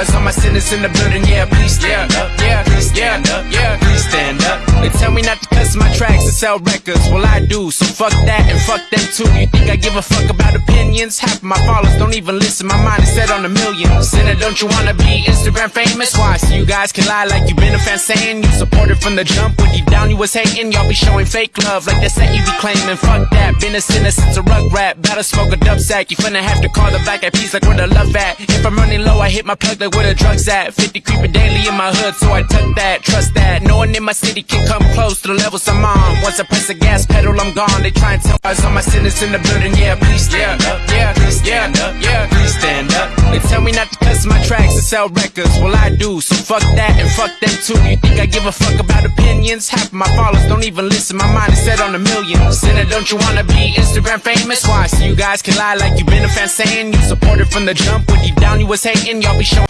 Eyes on my sinners in the building, yeah, please stand up, yeah, please stand up, yeah, please stand up. They tell me not to cuss my tracks and sell records, well I do, so fuck that and fuck them too. You think I give a fuck about opinions? Half of my followers don't even listen, my mind is set on a million. Sinner, don't you wanna be Instagram famous? Why? So you guys can lie like you've been a fan saying you supported from the jump. When deep down you was hating, y'all be showing fake love like they set you be claiming. Fuck that, been a sinner since a rug rap. Better smoke a dub sack, you finna have to call the back at peace like where the love at. If I'm running low, I hit my plug like where the drugs at. 50 creeping daily in my hood, so I tuck that, trust that. No one in my city can come close to the levels I'm on. Once I press the gas pedal, I'm gone. They try and tell us all my sinners in the building, yeah, please stand yeah, please stand up, yeah, please stand up. They tell me not to cuss my tracks and sell records, well I do, so fuck that and fuck them too. You think I give a fuck about opinions? Half of my followers don't even listen, my mind is set on a million. Sinner, don't you wanna be Instagram famous? Why? So you guys can lie like you've been a fan saying you supported from the jump. When deep down you was hating, y'all be showing.